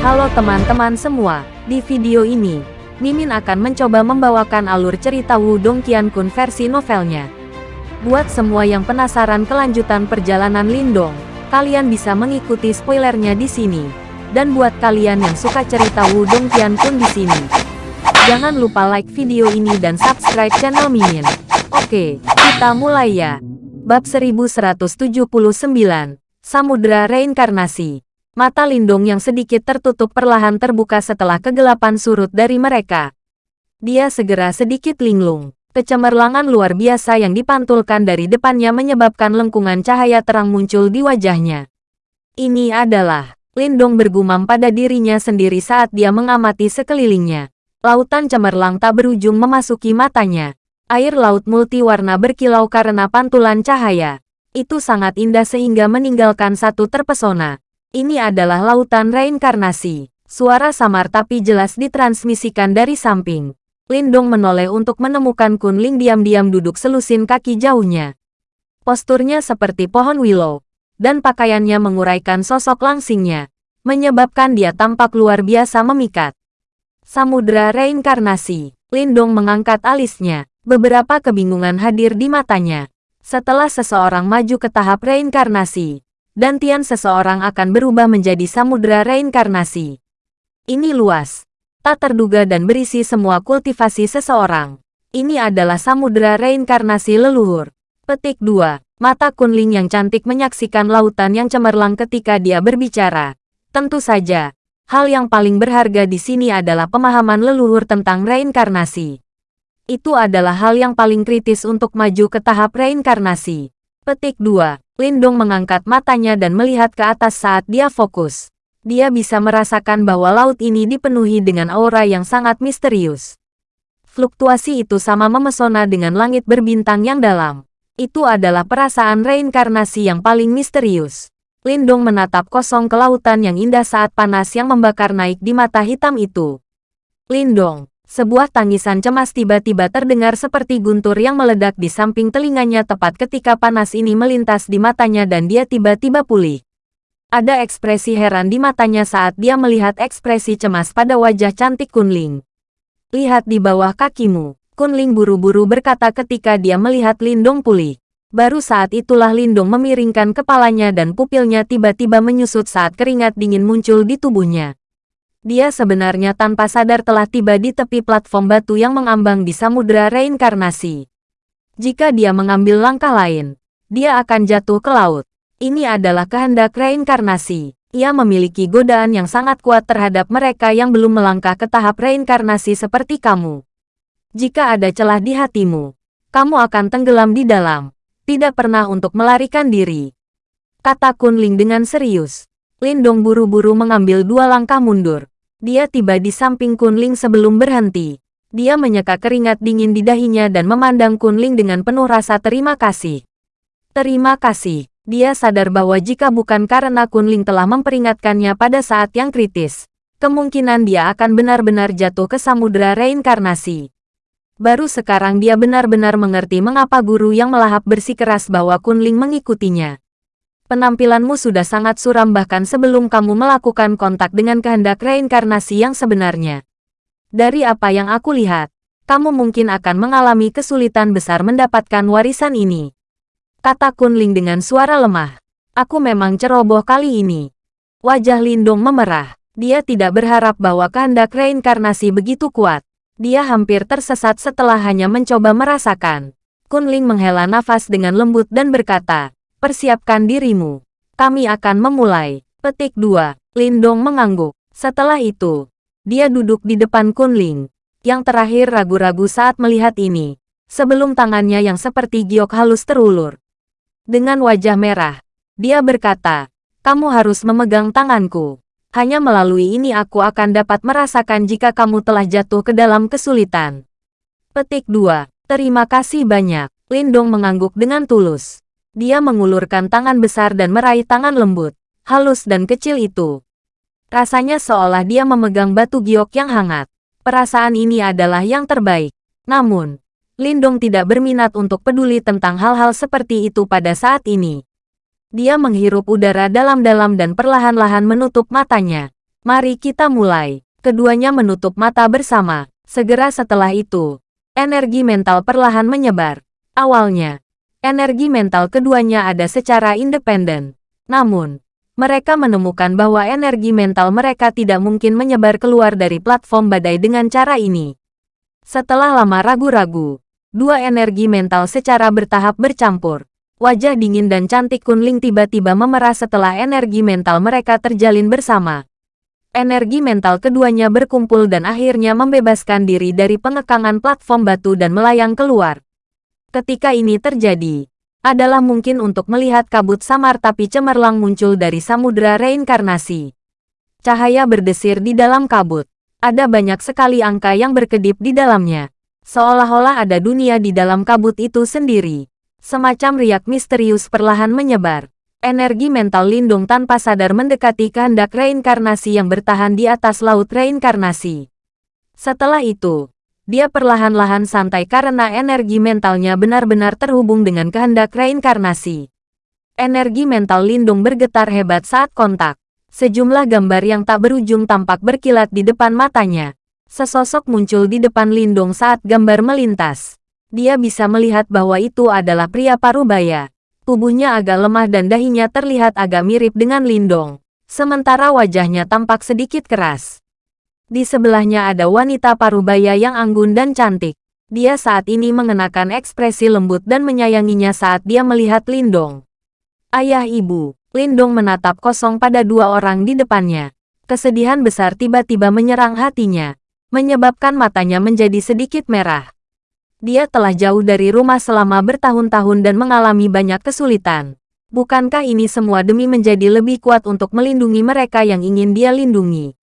Halo teman-teman semua, di video ini, Mimin akan mencoba membawakan alur cerita Wudong Qiankun versi novelnya. Buat semua yang penasaran kelanjutan perjalanan Lindong, kalian bisa mengikuti spoilernya di sini. Dan buat kalian yang suka cerita Wudong Qiankun di sini, jangan lupa like video ini dan subscribe channel Mimin. Oke, kita mulai ya. Bab 1179, Samudra Reinkarnasi Mata Lindung yang sedikit tertutup perlahan terbuka setelah kegelapan surut dari mereka. Dia segera sedikit linglung. Kecemerlangan luar biasa yang dipantulkan dari depannya menyebabkan lengkungan cahaya terang muncul di wajahnya. Ini adalah Lindong bergumam pada dirinya sendiri saat dia mengamati sekelilingnya. Lautan cemerlang tak berujung memasuki matanya. Air laut multiwarna berkilau karena pantulan cahaya. Itu sangat indah sehingga meninggalkan satu terpesona. Ini adalah lautan reinkarnasi. Suara samar tapi jelas ditransmisikan dari samping. Lindong menoleh untuk menemukan Kunling diam-diam duduk selusin kaki jauhnya. Posturnya seperti pohon willow, dan pakaiannya menguraikan sosok langsingnya, menyebabkan dia tampak luar biasa memikat. Samudra reinkarnasi, Lindong mengangkat alisnya, beberapa kebingungan hadir di matanya. Setelah seseorang maju ke tahap reinkarnasi, dan Tian seseorang akan berubah menjadi samudera reinkarnasi. Ini luas, tak terduga dan berisi semua kultivasi seseorang. Ini adalah samudera reinkarnasi leluhur. Petik 2. Mata Kunling yang cantik menyaksikan lautan yang cemerlang ketika dia berbicara. Tentu saja, hal yang paling berharga di sini adalah pemahaman leluhur tentang reinkarnasi. Itu adalah hal yang paling kritis untuk maju ke tahap reinkarnasi. Petik 2. Lindong mengangkat matanya dan melihat ke atas saat dia fokus. Dia bisa merasakan bahwa laut ini dipenuhi dengan aura yang sangat misterius. Fluktuasi itu sama memesona dengan langit berbintang yang dalam. Itu adalah perasaan reinkarnasi yang paling misterius. Lindong menatap kosong ke lautan yang indah saat panas yang membakar naik di mata hitam itu. Lindong, sebuah tangisan cemas tiba-tiba terdengar seperti guntur yang meledak di samping telinganya tepat ketika panas ini melintas di matanya dan dia tiba-tiba pulih. Ada ekspresi heran di matanya saat dia melihat ekspresi cemas pada wajah cantik Kunling. Lihat di bawah kakimu, Kunling buru-buru berkata ketika dia melihat Lindong pulih. Baru saat itulah Lindong memiringkan kepalanya dan pupilnya tiba-tiba menyusut saat keringat dingin muncul di tubuhnya. Dia sebenarnya tanpa sadar telah tiba di tepi platform batu yang mengambang di samudera reinkarnasi. Jika dia mengambil langkah lain, dia akan jatuh ke laut. Ini adalah kehendak reinkarnasi. Ia memiliki godaan yang sangat kuat terhadap mereka yang belum melangkah ke tahap reinkarnasi seperti kamu. Jika ada celah di hatimu, kamu akan tenggelam di dalam. Tidak pernah untuk melarikan diri. Kata Kunling dengan serius. Lindong buru-buru mengambil dua langkah mundur. Dia tiba di samping Kunling sebelum berhenti. Dia menyeka keringat dingin di dahinya dan memandang Kunling dengan penuh rasa terima kasih. Terima kasih. Dia sadar bahwa jika bukan karena Kunling telah memperingatkannya pada saat yang kritis, kemungkinan dia akan benar-benar jatuh ke samudera reinkarnasi. Baru sekarang dia benar-benar mengerti mengapa guru yang melahap bersikeras bahwa Kunling mengikutinya penampilanmu sudah sangat suram bahkan sebelum kamu melakukan kontak dengan kehendak reinkarnasi yang sebenarnya. Dari apa yang aku lihat, kamu mungkin akan mengalami kesulitan besar mendapatkan warisan ini. Kata Kunling dengan suara lemah. Aku memang ceroboh kali ini. Wajah Lindung memerah. Dia tidak berharap bahwa kehendak reinkarnasi begitu kuat. Dia hampir tersesat setelah hanya mencoba merasakan. Kunling menghela nafas dengan lembut dan berkata, Persiapkan dirimu. Kami akan memulai. Petik 2. Lindong mengangguk. Setelah itu, dia duduk di depan Kunling. Yang terakhir ragu-ragu saat melihat ini. Sebelum tangannya yang seperti giok halus terulur. Dengan wajah merah, dia berkata, kamu harus memegang tanganku. Hanya melalui ini aku akan dapat merasakan jika kamu telah jatuh ke dalam kesulitan. Petik 2. Terima kasih banyak. Lindong mengangguk dengan tulus. Dia mengulurkan tangan besar dan meraih tangan lembut, halus dan kecil itu. Rasanya seolah dia memegang batu giok yang hangat. Perasaan ini adalah yang terbaik. Namun, Lindong tidak berminat untuk peduli tentang hal-hal seperti itu pada saat ini. Dia menghirup udara dalam-dalam dan perlahan-lahan menutup matanya. Mari kita mulai. Keduanya menutup mata bersama. Segera setelah itu, energi mental perlahan menyebar. Awalnya, energi mental keduanya ada secara independen. Namun, mereka menemukan bahwa energi mental mereka tidak mungkin menyebar keluar dari platform badai dengan cara ini. Setelah lama ragu-ragu, dua energi mental secara bertahap bercampur. Wajah dingin dan cantik Kunling tiba-tiba memerah setelah energi mental mereka terjalin bersama. Energi mental keduanya berkumpul dan akhirnya membebaskan diri dari pengekangan platform batu dan melayang keluar. Ketika ini terjadi, adalah mungkin untuk melihat kabut samar tapi cemerlang muncul dari samudera reinkarnasi. Cahaya berdesir di dalam kabut. Ada banyak sekali angka yang berkedip di dalamnya. Seolah-olah ada dunia di dalam kabut itu sendiri. Semacam riak misterius perlahan menyebar. Energi mental Lindung tanpa sadar mendekati kehendak reinkarnasi yang bertahan di atas laut reinkarnasi. Setelah itu, dia perlahan-lahan santai karena energi mentalnya benar-benar terhubung dengan kehendak reinkarnasi. Energi mental Lindung bergetar hebat saat kontak. Sejumlah gambar yang tak berujung tampak berkilat di depan matanya. Sesosok muncul di depan Lindung saat gambar melintas dia bisa melihat bahwa itu adalah pria parubaya. Tubuhnya agak lemah dan dahinya terlihat agak mirip dengan Lindong. Sementara wajahnya tampak sedikit keras. Di sebelahnya ada wanita parubaya yang anggun dan cantik. Dia saat ini mengenakan ekspresi lembut dan menyayanginya saat dia melihat Lindong. Ayah ibu, Lindong menatap kosong pada dua orang di depannya. Kesedihan besar tiba-tiba menyerang hatinya, menyebabkan matanya menjadi sedikit merah. Dia telah jauh dari rumah selama bertahun-tahun dan mengalami banyak kesulitan. Bukankah ini semua demi menjadi lebih kuat untuk melindungi mereka yang ingin dia lindungi?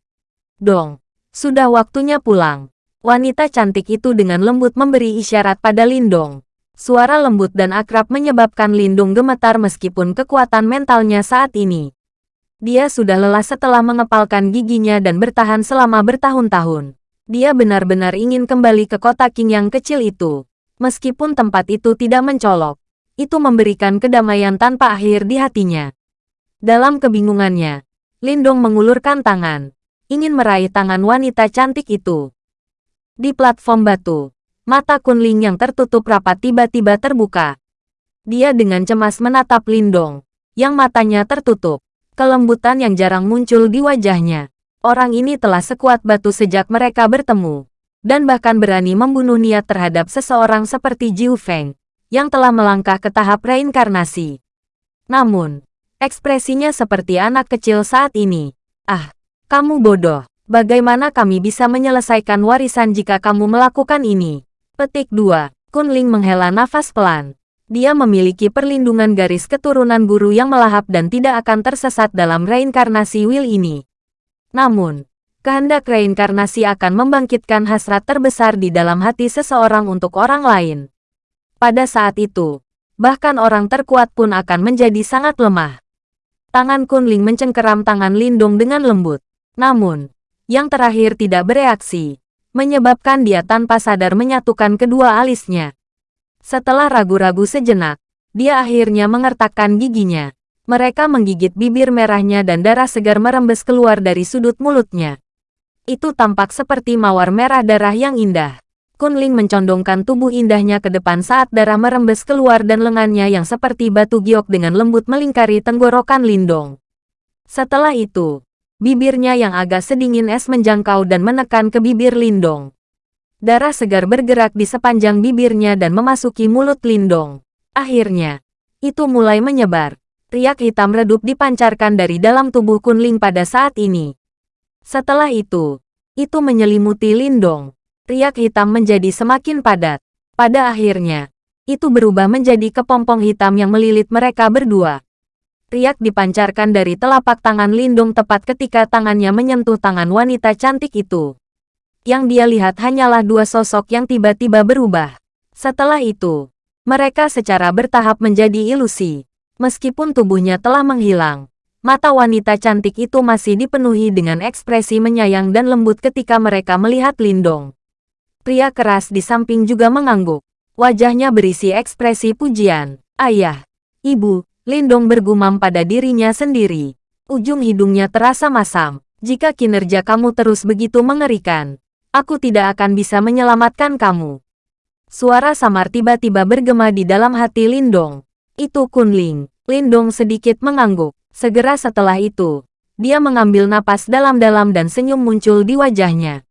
Dong, sudah waktunya pulang. Wanita cantik itu dengan lembut memberi isyarat pada Lindong. Suara lembut dan akrab menyebabkan Lindung gemetar meskipun kekuatan mentalnya saat ini. Dia sudah lelah setelah mengepalkan giginya dan bertahan selama bertahun-tahun. Dia benar-benar ingin kembali ke kota King yang kecil itu. Meskipun tempat itu tidak mencolok, itu memberikan kedamaian tanpa akhir di hatinya. Dalam kebingungannya, Lindong mengulurkan tangan, ingin meraih tangan wanita cantik itu. Di platform batu, mata Kunling yang tertutup rapat tiba-tiba terbuka. Dia dengan cemas menatap Lindong, yang matanya tertutup. Kelembutan yang jarang muncul di wajahnya. Orang ini telah sekuat batu sejak mereka bertemu, dan bahkan berani membunuh niat terhadap seseorang seperti Jiu Feng, yang telah melangkah ke tahap reinkarnasi. Namun, ekspresinya seperti anak kecil saat ini. Ah, kamu bodoh. Bagaimana kami bisa menyelesaikan warisan jika kamu melakukan ini? Petik 2. Kunling menghela nafas pelan. Dia memiliki perlindungan garis keturunan guru yang melahap dan tidak akan tersesat dalam reinkarnasi Will ini. Namun, kehendak reinkarnasi akan membangkitkan hasrat terbesar di dalam hati seseorang untuk orang lain. Pada saat itu, bahkan orang terkuat pun akan menjadi sangat lemah. Tangan Kunling mencengkeram tangan Lindung dengan lembut. Namun, yang terakhir tidak bereaksi, menyebabkan dia tanpa sadar menyatukan kedua alisnya. Setelah ragu-ragu sejenak, dia akhirnya mengertakkan giginya. Mereka menggigit bibir merahnya dan darah segar merembes keluar dari sudut mulutnya. Itu tampak seperti mawar merah darah yang indah. Kunling mencondongkan tubuh indahnya ke depan saat darah merembes keluar dan lengannya yang seperti batu giok dengan lembut melingkari tenggorokan Lindong. Setelah itu, bibirnya yang agak sedingin es menjangkau dan menekan ke bibir Lindong. Darah segar bergerak di sepanjang bibirnya dan memasuki mulut Lindong. Akhirnya, itu mulai menyebar. Riak hitam redup dipancarkan dari dalam tubuh Kunling pada saat ini. Setelah itu, itu menyelimuti Lindong. Riak hitam menjadi semakin padat. Pada akhirnya, itu berubah menjadi kepompong hitam yang melilit mereka berdua. Riak dipancarkan dari telapak tangan Lindong tepat ketika tangannya menyentuh tangan wanita cantik itu. Yang dia lihat hanyalah dua sosok yang tiba-tiba berubah. Setelah itu, mereka secara bertahap menjadi ilusi. Meskipun tubuhnya telah menghilang, mata wanita cantik itu masih dipenuhi dengan ekspresi menyayang dan lembut ketika mereka melihat Lindong. Pria keras di samping juga mengangguk. Wajahnya berisi ekspresi pujian. Ayah, ibu, Lindong bergumam pada dirinya sendiri. Ujung hidungnya terasa masam. Jika kinerja kamu terus begitu mengerikan, aku tidak akan bisa menyelamatkan kamu. Suara samar tiba-tiba bergema di dalam hati Lindong. Itu Kunling. Lindong sedikit mengangguk. Segera setelah itu, dia mengambil napas dalam-dalam dan senyum muncul di wajahnya.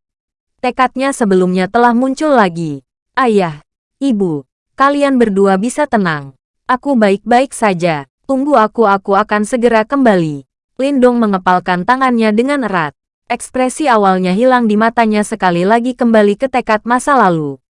Tekadnya sebelumnya telah muncul lagi. Ayah, ibu, kalian berdua bisa tenang. Aku baik-baik saja. Tunggu aku aku akan segera kembali. Lindong mengepalkan tangannya dengan erat. Ekspresi awalnya hilang di matanya sekali lagi kembali ke tekad masa lalu.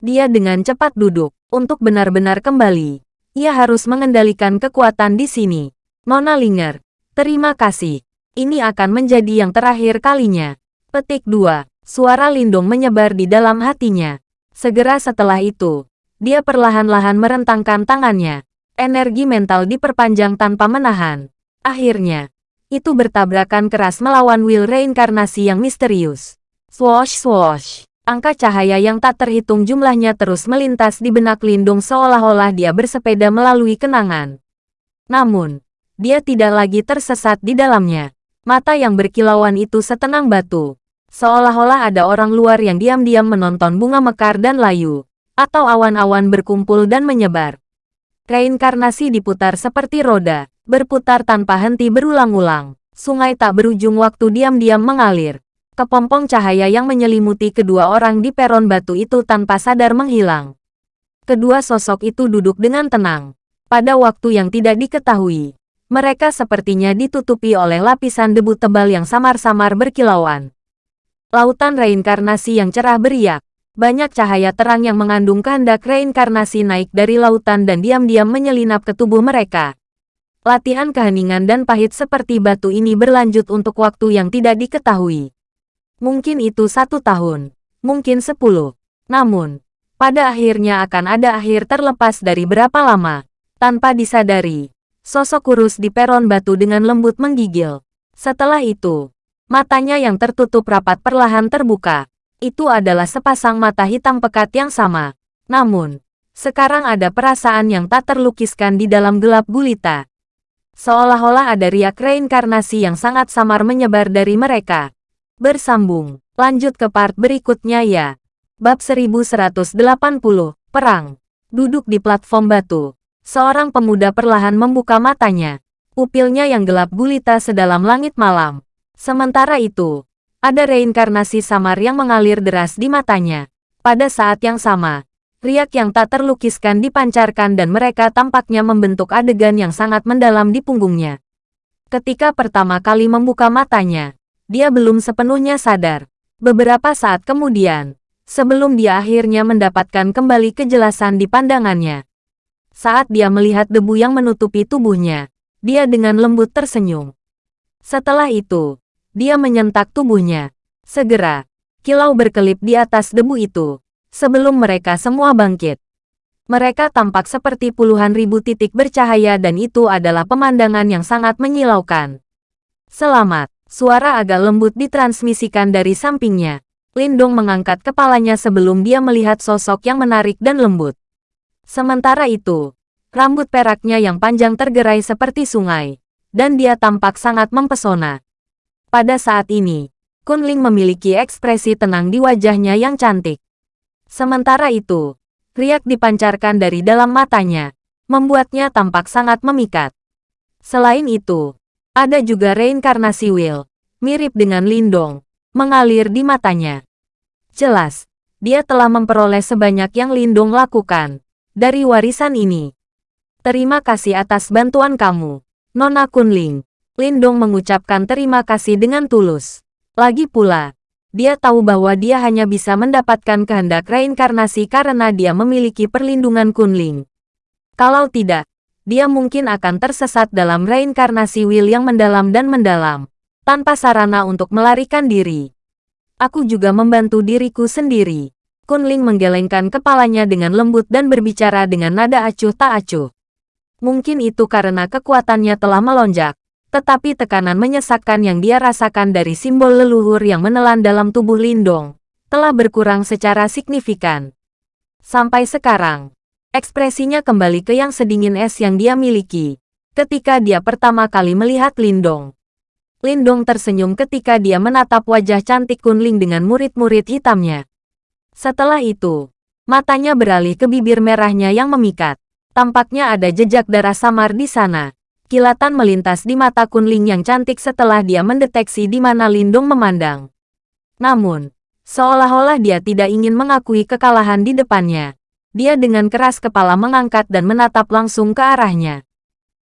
Dia dengan cepat duduk. Untuk benar-benar kembali, ia harus mengendalikan kekuatan di sini. Mona Linger, terima kasih. Ini akan menjadi yang terakhir kalinya. Petik 2. Suara Lindung menyebar di dalam hatinya. Segera setelah itu, dia perlahan-lahan merentangkan tangannya. Energi mental diperpanjang tanpa menahan. Akhirnya, itu bertabrakan keras melawan will reinkarnasi yang misterius. Swoosh swoosh. Angka cahaya yang tak terhitung jumlahnya terus melintas di benak Lindung seolah-olah dia bersepeda melalui kenangan. Namun, dia tidak lagi tersesat di dalamnya. Mata yang berkilauan itu setenang batu. Seolah-olah ada orang luar yang diam-diam menonton bunga mekar dan layu. Atau awan-awan berkumpul dan menyebar. Reinkarnasi diputar seperti roda, berputar tanpa henti berulang-ulang. Sungai tak berujung waktu diam-diam mengalir kepompong cahaya yang menyelimuti kedua orang di peron batu itu tanpa sadar menghilang. Kedua sosok itu duduk dengan tenang. Pada waktu yang tidak diketahui, mereka sepertinya ditutupi oleh lapisan debu tebal yang samar-samar berkilauan. Lautan reinkarnasi yang cerah beriak. Banyak cahaya terang yang mengandung kehendak reinkarnasi naik dari lautan dan diam-diam menyelinap ke tubuh mereka. Latihan keheningan dan pahit seperti batu ini berlanjut untuk waktu yang tidak diketahui. Mungkin itu satu tahun, mungkin sepuluh. Namun, pada akhirnya akan ada akhir terlepas dari berapa lama. Tanpa disadari, sosok kurus di peron batu dengan lembut menggigil. Setelah itu, matanya yang tertutup rapat perlahan terbuka. Itu adalah sepasang mata hitam pekat yang sama. Namun, sekarang ada perasaan yang tak terlukiskan di dalam gelap gulita. Seolah-olah ada riak reinkarnasi yang sangat samar menyebar dari mereka. Bersambung. Lanjut ke part berikutnya ya. Bab 1180. Perang. Duduk di platform batu. Seorang pemuda perlahan membuka matanya. Pupilnya yang gelap gulita sedalam langit malam. Sementara itu, ada reinkarnasi samar yang mengalir deras di matanya. Pada saat yang sama, riak yang tak terlukiskan dipancarkan dan mereka tampaknya membentuk adegan yang sangat mendalam di punggungnya. Ketika pertama kali membuka matanya, dia belum sepenuhnya sadar. Beberapa saat kemudian, sebelum dia akhirnya mendapatkan kembali kejelasan di pandangannya. Saat dia melihat debu yang menutupi tubuhnya, dia dengan lembut tersenyum. Setelah itu, dia menyentak tubuhnya. Segera, kilau berkelip di atas debu itu, sebelum mereka semua bangkit. Mereka tampak seperti puluhan ribu titik bercahaya dan itu adalah pemandangan yang sangat menyilaukan. Selamat. Suara agak lembut ditransmisikan dari sampingnya. Lindong mengangkat kepalanya sebelum dia melihat sosok yang menarik dan lembut. Sementara itu, rambut peraknya yang panjang tergerai seperti sungai, dan dia tampak sangat mempesona. Pada saat ini, Kunling memiliki ekspresi tenang di wajahnya yang cantik. Sementara itu, riak dipancarkan dari dalam matanya, membuatnya tampak sangat memikat. Selain itu, ada juga reinkarnasi Will, mirip dengan Lindong, mengalir di matanya. Jelas, dia telah memperoleh sebanyak yang Lindong lakukan dari warisan ini. Terima kasih atas bantuan kamu, Nona Kunling. Lindong mengucapkan terima kasih dengan tulus. Lagi pula, dia tahu bahwa dia hanya bisa mendapatkan kehendak reinkarnasi karena dia memiliki perlindungan Kunling. Kalau tidak, dia mungkin akan tersesat dalam reinkarnasi Will yang mendalam dan mendalam, tanpa sarana untuk melarikan diri. Aku juga membantu diriku sendiri. Kunling menggelengkan kepalanya dengan lembut dan berbicara dengan nada acuh tak acuh. Mungkin itu karena kekuatannya telah melonjak, tetapi tekanan menyesakkan yang dia rasakan dari simbol leluhur yang menelan dalam tubuh Lindong, telah berkurang secara signifikan. Sampai sekarang, Ekspresinya kembali ke yang sedingin es yang dia miliki, ketika dia pertama kali melihat Lindong. Lindong tersenyum ketika dia menatap wajah cantik Kunling dengan murid-murid hitamnya. Setelah itu, matanya beralih ke bibir merahnya yang memikat. Tampaknya ada jejak darah samar di sana. Kilatan melintas di mata Kunling yang cantik setelah dia mendeteksi di mana Lindong memandang. Namun, seolah-olah dia tidak ingin mengakui kekalahan di depannya. Dia dengan keras kepala mengangkat dan menatap langsung ke arahnya.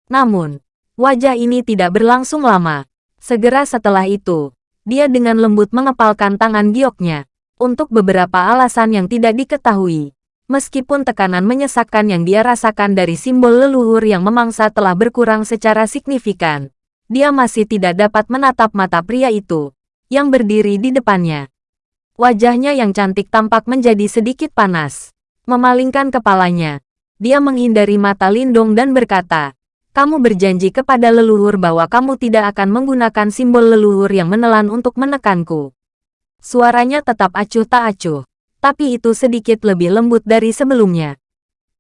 Namun, wajah ini tidak berlangsung lama. Segera setelah itu, dia dengan lembut mengepalkan tangan gioknya. Untuk beberapa alasan yang tidak diketahui. Meskipun tekanan menyesakkan yang dia rasakan dari simbol leluhur yang memangsa telah berkurang secara signifikan, dia masih tidak dapat menatap mata pria itu, yang berdiri di depannya. Wajahnya yang cantik tampak menjadi sedikit panas. Memalingkan kepalanya, dia menghindari mata Lindong dan berkata, kamu berjanji kepada leluhur bahwa kamu tidak akan menggunakan simbol leluhur yang menelan untuk menekanku. Suaranya tetap acuh tak acuh, tapi itu sedikit lebih lembut dari sebelumnya.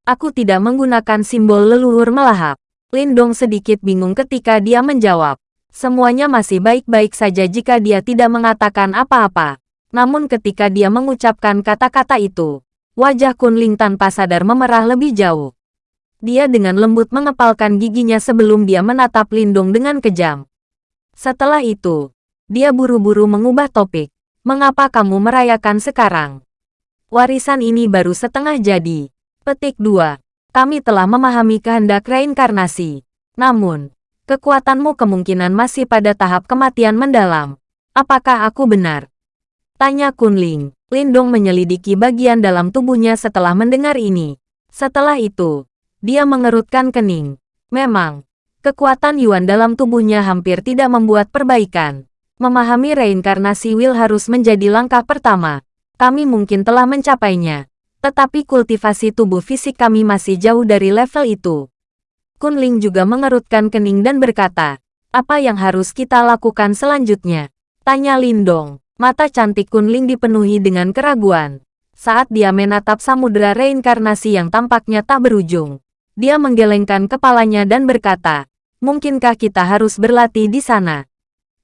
Aku tidak menggunakan simbol leluhur melahap. Lindong sedikit bingung ketika dia menjawab. Semuanya masih baik-baik saja jika dia tidak mengatakan apa-apa. Namun ketika dia mengucapkan kata-kata itu, wajah Kunling tanpa sadar memerah lebih jauh. Dia dengan lembut mengepalkan giginya sebelum dia menatap Lindung dengan kejam. Setelah itu, dia buru-buru mengubah topik. Mengapa kamu merayakan sekarang? Warisan ini baru setengah jadi. Petik 2. Kami telah memahami kehendak reinkarnasi. Namun, kekuatanmu kemungkinan masih pada tahap kematian mendalam. Apakah aku benar? Tanya Kunling. Lindong menyelidiki bagian dalam tubuhnya setelah mendengar ini. Setelah itu, dia mengerutkan kening. Memang, kekuatan Yuan dalam tubuhnya hampir tidak membuat perbaikan. Memahami reinkarnasi Will harus menjadi langkah pertama. Kami mungkin telah mencapainya. Tetapi kultivasi tubuh fisik kami masih jauh dari level itu. Kunling juga mengerutkan kening dan berkata, apa yang harus kita lakukan selanjutnya? Tanya Lindong. Mata cantik Kunling dipenuhi dengan keraguan. Saat dia menatap samudera reinkarnasi yang tampaknya tak berujung. Dia menggelengkan kepalanya dan berkata, mungkinkah kita harus berlatih di sana?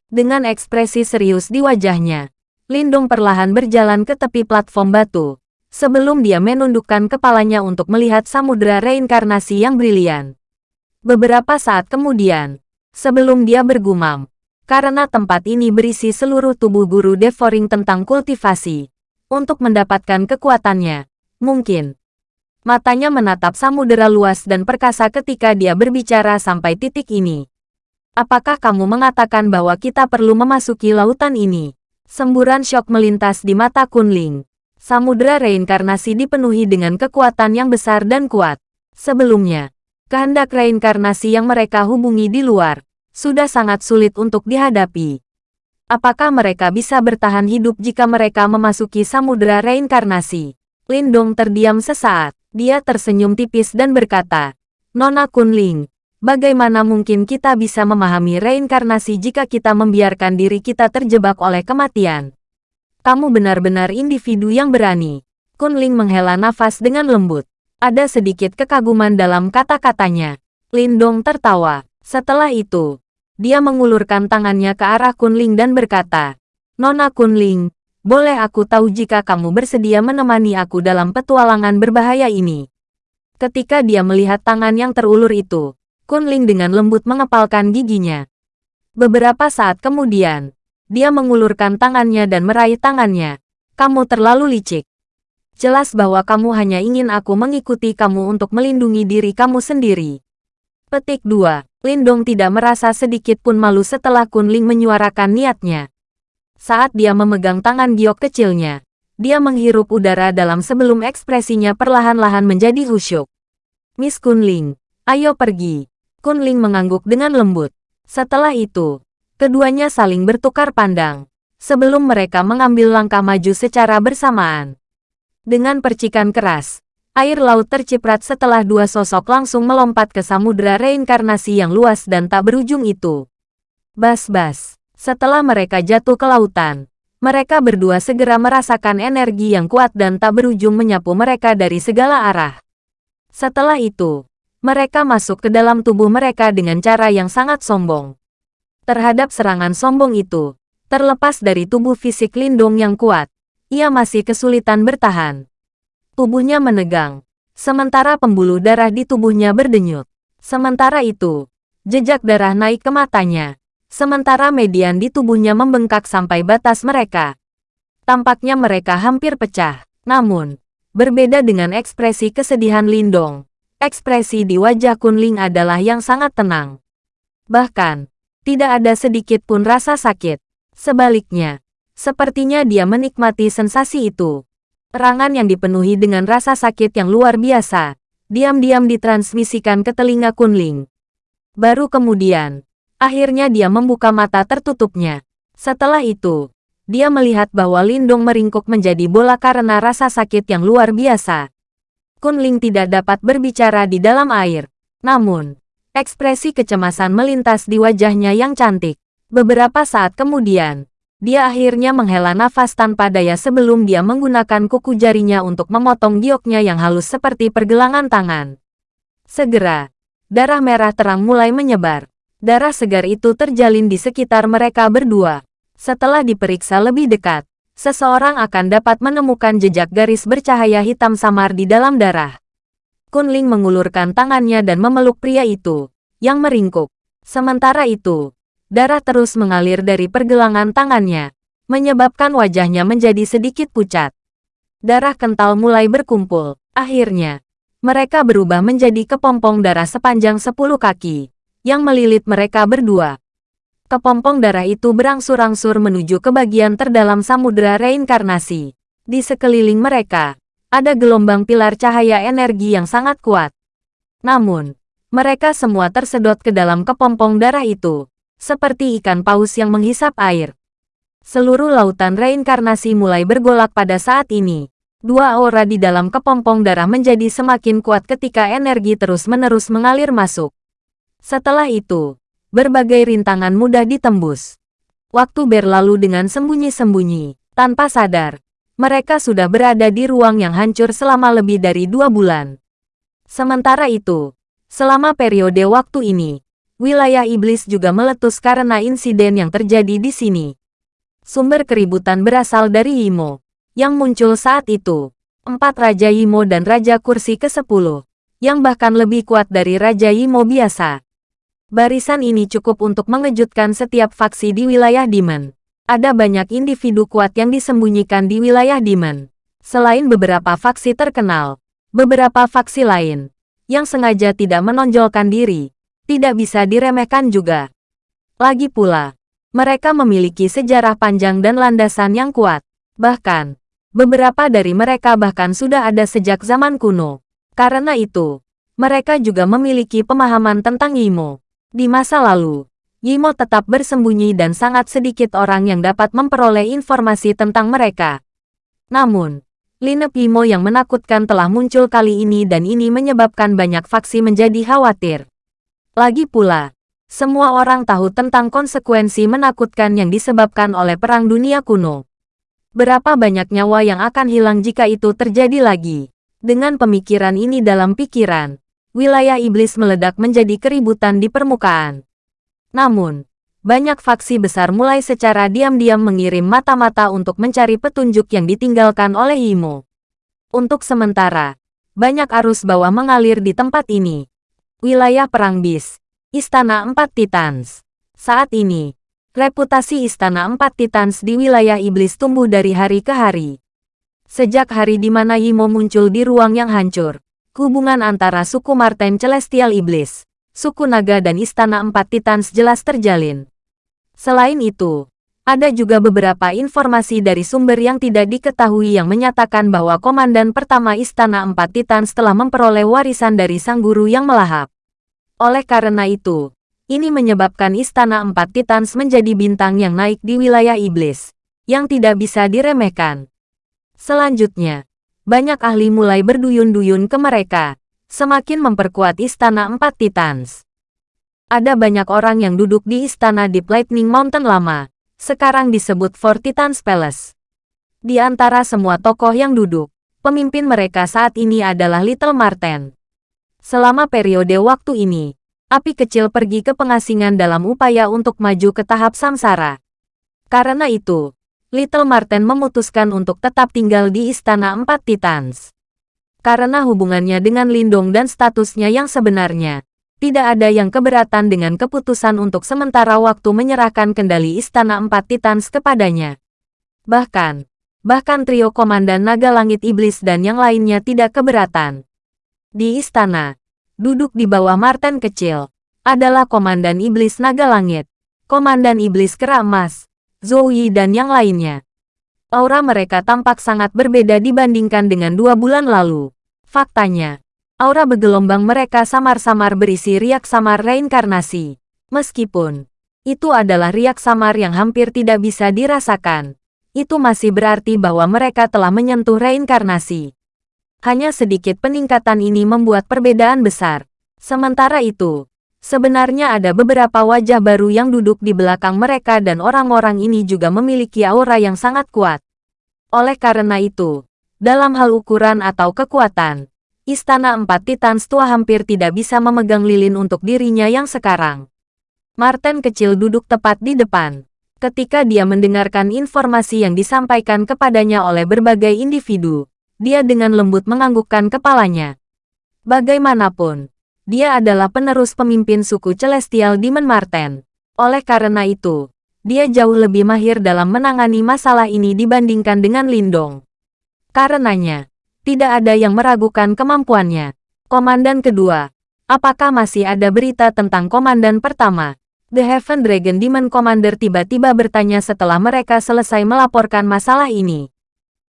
Dengan ekspresi serius di wajahnya, Lindung perlahan berjalan ke tepi platform batu, sebelum dia menundukkan kepalanya untuk melihat samudera reinkarnasi yang brilian. Beberapa saat kemudian, sebelum dia bergumam, karena tempat ini berisi seluruh tubuh guru Devoring tentang kultivasi, untuk mendapatkan kekuatannya, mungkin Matanya menatap samudera luas dan perkasa ketika dia berbicara sampai titik ini. Apakah kamu mengatakan bahwa kita perlu memasuki lautan ini? Semburan syok melintas di mata Kunling. Samudera reinkarnasi dipenuhi dengan kekuatan yang besar dan kuat. Sebelumnya, kehendak reinkarnasi yang mereka hubungi di luar, sudah sangat sulit untuk dihadapi. Apakah mereka bisa bertahan hidup jika mereka memasuki samudera reinkarnasi? Lindong terdiam sesaat. Dia tersenyum tipis dan berkata, Nona Kunling, bagaimana mungkin kita bisa memahami reinkarnasi jika kita membiarkan diri kita terjebak oleh kematian? Kamu benar-benar individu yang berani. Kunling menghela nafas dengan lembut. Ada sedikit kekaguman dalam kata-katanya. Lindong tertawa. Setelah itu, dia mengulurkan tangannya ke arah Kunling dan berkata, Nona Kunling, boleh aku tahu jika kamu bersedia menemani aku dalam petualangan berbahaya ini? Ketika dia melihat tangan yang terulur itu, Kunling dengan lembut mengepalkan giginya. Beberapa saat kemudian, dia mengulurkan tangannya dan meraih tangannya. Kamu terlalu licik. Jelas bahwa kamu hanya ingin aku mengikuti kamu untuk melindungi diri kamu sendiri. Petik 2. Lindong tidak merasa sedikit pun malu setelah Kunling menyuarakan niatnya. Saat dia memegang tangan giok kecilnya, dia menghirup udara dalam sebelum ekspresinya perlahan-lahan menjadi khusyuk. Miss Kunling, ayo pergi. Kunling mengangguk dengan lembut. Setelah itu, keduanya saling bertukar pandang, sebelum mereka mengambil langkah maju secara bersamaan. Dengan percikan keras, air laut terciprat setelah dua sosok langsung melompat ke samudera reinkarnasi yang luas dan tak berujung itu. Bas-bas. Setelah mereka jatuh ke lautan, mereka berdua segera merasakan energi yang kuat dan tak berujung menyapu mereka dari segala arah. Setelah itu, mereka masuk ke dalam tubuh mereka dengan cara yang sangat sombong. terhadap serangan sombong itu. Terlepas dari tubuh fisik Lindong yang kuat, ia masih kesulitan bertahan. Tubuhnya menegang, sementara pembuluh darah di tubuhnya berdenyut. Sementara itu, jejak darah naik ke matanya, sementara median di tubuhnya membengkak sampai batas mereka. Tampaknya mereka hampir pecah. Namun, berbeda dengan ekspresi kesedihan Lindong, ekspresi di wajah Kunling adalah yang sangat tenang. Bahkan, tidak ada sedikit pun rasa sakit. Sebaliknya, sepertinya dia menikmati sensasi itu. Rangan yang dipenuhi dengan rasa sakit yang luar biasa, diam-diam ditransmisikan ke telinga Kunling. Baru kemudian, akhirnya dia membuka mata tertutupnya. Setelah itu, dia melihat bahwa Lindong meringkuk menjadi bola karena rasa sakit yang luar biasa. Kunling tidak dapat berbicara di dalam air. Namun, ekspresi kecemasan melintas di wajahnya yang cantik. Beberapa saat kemudian, dia akhirnya menghela nafas tanpa daya sebelum dia menggunakan kuku jarinya untuk memotong gioknya yang halus seperti pergelangan tangan. Segera, darah merah terang mulai menyebar. Darah segar itu terjalin di sekitar mereka berdua. Setelah diperiksa lebih dekat, seseorang akan dapat menemukan jejak garis bercahaya hitam samar di dalam darah. Kunling mengulurkan tangannya dan memeluk pria itu, yang meringkuk. Sementara itu, darah terus mengalir dari pergelangan tangannya, menyebabkan wajahnya menjadi sedikit pucat. Darah kental mulai berkumpul. Akhirnya, mereka berubah menjadi kepompong darah sepanjang sepuluh kaki, yang melilit mereka berdua. Kepompong darah itu berangsur-angsur menuju ke bagian terdalam samudera reinkarnasi. Di sekeliling mereka, ada gelombang pilar cahaya energi yang sangat kuat. Namun, mereka semua tersedot ke dalam kepompong darah itu, seperti ikan paus yang menghisap air. Seluruh lautan reinkarnasi mulai bergolak pada saat ini. Dua aura di dalam kepompong darah menjadi semakin kuat ketika energi terus-menerus mengalir masuk. Setelah itu, berbagai rintangan mudah ditembus. Waktu berlalu dengan sembunyi-sembunyi, tanpa sadar. Mereka sudah berada di ruang yang hancur selama lebih dari dua bulan. Sementara itu, selama periode waktu ini, wilayah iblis juga meletus karena insiden yang terjadi di sini. Sumber keributan berasal dari Yimo, yang muncul saat itu. Empat Raja Yimo dan Raja Kursi ke-10, yang bahkan lebih kuat dari Raja Yimo biasa. Barisan ini cukup untuk mengejutkan setiap faksi di wilayah Demon. Ada banyak individu kuat yang disembunyikan di wilayah Demon. Selain beberapa faksi terkenal, beberapa faksi lain, yang sengaja tidak menonjolkan diri, tidak bisa diremehkan juga. Lagi pula, mereka memiliki sejarah panjang dan landasan yang kuat. Bahkan, beberapa dari mereka bahkan sudah ada sejak zaman kuno. Karena itu, mereka juga memiliki pemahaman tentang Yimo. Di masa lalu, Yimo tetap bersembunyi dan sangat sedikit orang yang dapat memperoleh informasi tentang mereka. Namun, lineup Yimo yang menakutkan telah muncul kali ini dan ini menyebabkan banyak faksi menjadi khawatir. Lagi pula, semua orang tahu tentang konsekuensi menakutkan yang disebabkan oleh Perang Dunia Kuno. Berapa banyak nyawa yang akan hilang jika itu terjadi lagi? Dengan pemikiran ini dalam pikiran, wilayah iblis meledak menjadi keributan di permukaan. Namun, banyak faksi besar mulai secara diam-diam mengirim mata-mata untuk mencari petunjuk yang ditinggalkan oleh Imo. Untuk sementara, banyak arus bawah mengalir di tempat ini. Wilayah Perang Bis. Istana Empat Titans. Saat ini, reputasi Istana Empat Titans di wilayah iblis tumbuh dari hari ke hari. Sejak hari di mana Yimo muncul di ruang yang hancur, hubungan antara suku Marten Celestial Iblis, suku naga dan Istana Empat Titans jelas terjalin. Selain itu, ada juga beberapa informasi dari sumber yang tidak diketahui yang menyatakan bahwa Komandan Pertama Istana Empat Titans telah memperoleh warisan dari sang guru yang melahap. Oleh karena itu, ini menyebabkan Istana Empat Titans menjadi bintang yang naik di wilayah iblis, yang tidak bisa diremehkan. Selanjutnya, banyak ahli mulai berduyun-duyun ke mereka, semakin memperkuat Istana Empat Titans. Ada banyak orang yang duduk di Istana Deep Lightning Mountain lama, sekarang disebut Fort Titans Palace. Di antara semua tokoh yang duduk, pemimpin mereka saat ini adalah Little Marten. Selama periode waktu ini, api kecil pergi ke pengasingan dalam upaya untuk maju ke tahap samsara. Karena itu, Little Marten memutuskan untuk tetap tinggal di Istana Empat Titans. Karena hubungannya dengan Lindong dan statusnya yang sebenarnya, tidak ada yang keberatan dengan keputusan untuk sementara waktu menyerahkan kendali Istana Empat Titans kepadanya. Bahkan, bahkan trio Komandan Naga Langit Iblis dan yang lainnya tidak keberatan. Di istana, duduk di bawah Marten kecil, adalah Komandan Iblis Naga Langit, Komandan Iblis Kera Emas, Zoe dan yang lainnya. Aura mereka tampak sangat berbeda dibandingkan dengan dua bulan lalu. Faktanya, aura bergelombang mereka samar-samar berisi riak samar reinkarnasi. Meskipun, itu adalah riak samar yang hampir tidak bisa dirasakan. Itu masih berarti bahwa mereka telah menyentuh reinkarnasi. Hanya sedikit peningkatan ini membuat perbedaan besar. Sementara itu, sebenarnya ada beberapa wajah baru yang duduk di belakang mereka dan orang-orang ini juga memiliki aura yang sangat kuat. Oleh karena itu, dalam hal ukuran atau kekuatan, Istana Empat Titan tua hampir tidak bisa memegang lilin untuk dirinya yang sekarang. Martin kecil duduk tepat di depan. Ketika dia mendengarkan informasi yang disampaikan kepadanya oleh berbagai individu, dia dengan lembut menganggukkan kepalanya. Bagaimanapun, dia adalah penerus pemimpin suku Celestial Demon Marten. Oleh karena itu, dia jauh lebih mahir dalam menangani masalah ini dibandingkan dengan Lindong. Karenanya, tidak ada yang meragukan kemampuannya. Komandan kedua, apakah masih ada berita tentang komandan pertama? The Heaven Dragon Demon Commander tiba-tiba bertanya setelah mereka selesai melaporkan masalah ini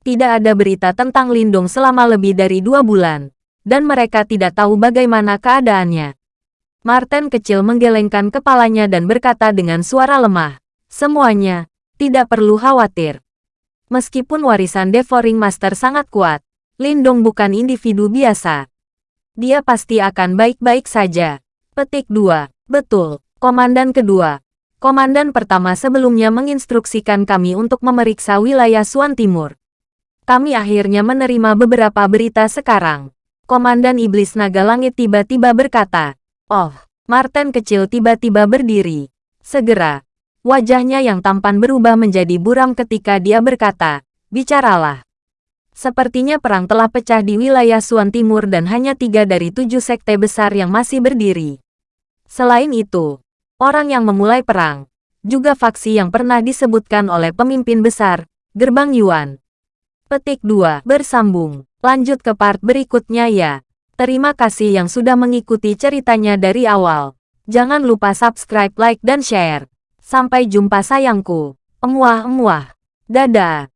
tidak ada berita tentang Lindung selama lebih dari dua bulan, dan mereka tidak tahu bagaimana keadaannya. Martin kecil menggelengkan kepalanya dan berkata dengan suara lemah, Semuanya, tidak perlu khawatir. Meskipun warisan Devouring Master sangat kuat, Lindong bukan individu biasa. Dia pasti akan baik-baik saja. Petik 2. Betul, Komandan kedua. Komandan pertama sebelumnya menginstruksikan kami untuk memeriksa wilayah Suan Timur kami akhirnya menerima beberapa berita sekarang. Komandan Iblis Naga Langit tiba-tiba berkata, Oh, Martin kecil tiba-tiba berdiri. Segera, wajahnya yang tampan berubah menjadi buram ketika dia berkata, Bicaralah. Sepertinya perang telah pecah di wilayah Suan Timur dan hanya tiga dari tujuh sekte besar yang masih berdiri. Selain itu, orang yang memulai perang, juga faksi yang pernah disebutkan oleh pemimpin besar, Gerbang Yuan, Petik 2. Bersambung. Lanjut ke part berikutnya ya. Terima kasih yang sudah mengikuti ceritanya dari awal. Jangan lupa subscribe, like, dan share. Sampai jumpa sayangku. Emuah-emuah. Dadah.